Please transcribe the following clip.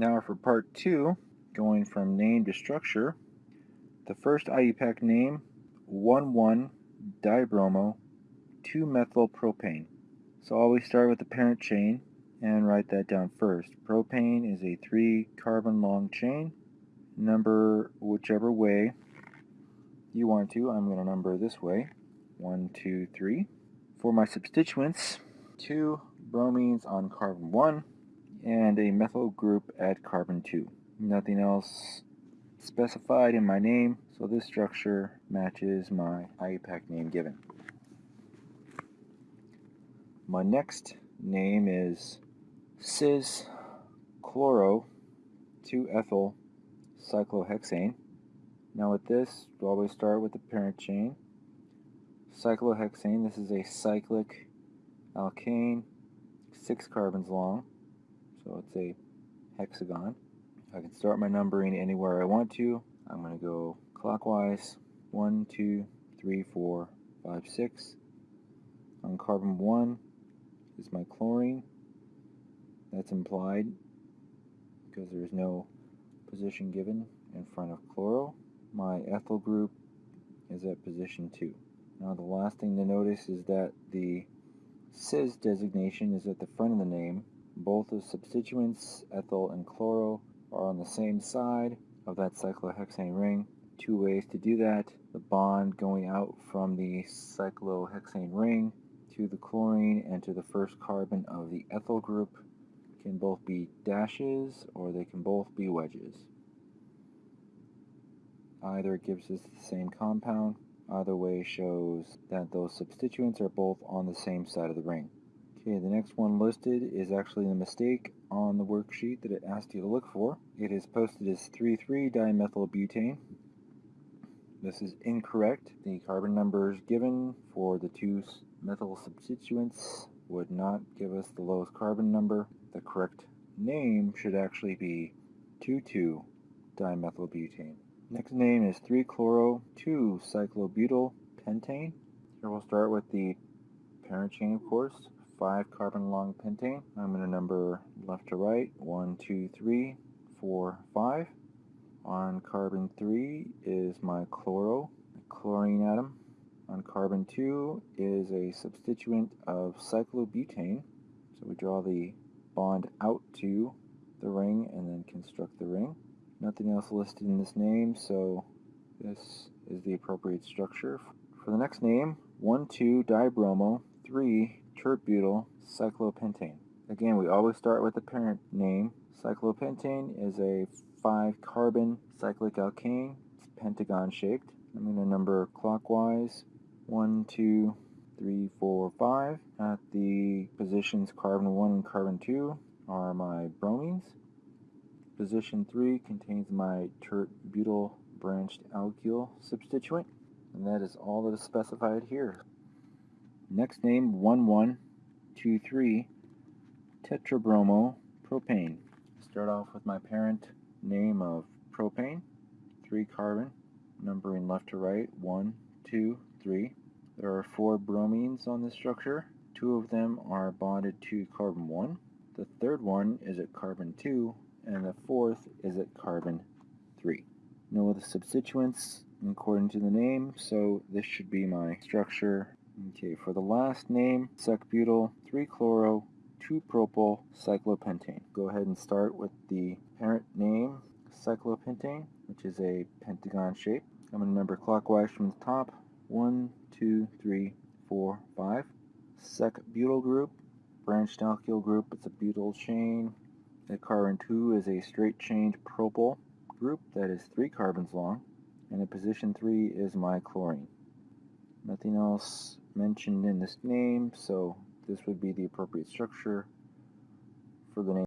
Now for part two, going from name to structure, the first IUPAC name, 1,1-dibromo 2-methylpropane. So always start with the parent chain and write that down first. Propane is a 3 carbon long chain. Number whichever way you want to. I'm going to number this way. 1, 2, 3. For my substituents, two bromines on carbon 1 and a methyl group at carbon 2. Nothing else specified in my name, so this structure matches my IUPAC name given. My next name is cis chloro 2-ethyl cyclohexane. Now with this, we'll always start with the parent chain. Cyclohexane, this is a cyclic alkane, six carbons long so it's a hexagon. I can start my numbering anywhere I want to. I'm going to go clockwise. 1, 2, 3, 4, 5, 6. On carbon 1 is my chlorine. That's implied because there's no position given in front of chloro. My ethyl group is at position 2. Now the last thing to notice is that the cis designation is at the front of the name both the substituents, ethyl and chloro, are on the same side of that cyclohexane ring. Two ways to do that. The bond going out from the cyclohexane ring to the chlorine and to the first carbon of the ethyl group can both be dashes or they can both be wedges. Either gives us the same compound, either way shows that those substituents are both on the same side of the ring. Okay, the next one listed is actually the mistake on the worksheet that it asked you to look for. It is posted as 3,3-dimethylbutane. This is incorrect. The carbon numbers given for the two methyl substituents would not give us the lowest carbon number. The correct name should actually be 2,2-dimethylbutane. Next name is 3-chloro-2-cyclobutyl pentane. Here we'll start with the parent chain, of course. 5 carbon long pentane. I'm going to number left to right, 1, 2, 3, 4, 5. On carbon 3 is my chloro, chlorine atom. On carbon 2 is a substituent of cyclobutane. So we draw the bond out to the ring and then construct the ring. Nothing else listed in this name, so this is the appropriate structure. For the next name, 1,2-dibromo 3 tert-butyl cyclopentane. Again, we always start with the parent name. Cyclopentane is a 5-carbon cyclic alkane. It's pentagon shaped. I'm going to number clockwise. 1, 2, 3, 4, 5. At the positions carbon 1 and carbon 2 are my bromines. Position 3 contains my tert-butyl branched alkyl substituent. And that is all that is specified here. Next name 1123 tetrabromo propane. Start off with my parent name of propane, 3 carbon, numbering left to right, 1, 2, 3. There are 4 bromines on this structure. Two of them are bonded to carbon 1. The third one is at carbon 2, and the fourth is at carbon 3. No other substituents according to the name, so this should be my structure Okay, for the last name, secbutyl 3-chloro 2-propyl cyclopentane. Go ahead and start with the parent name, cyclopentane, which is a pentagon shape. I'm going to number clockwise from the top. 1, 2, 3, 4, 5. Sec butyl group, branched alkyl group, it's a butyl chain. The carbon 2 is a straight chain propyl group that is 3 carbons long. And in position 3 is my chlorine. Nothing else mentioned in this name, so this would be the appropriate structure for the name.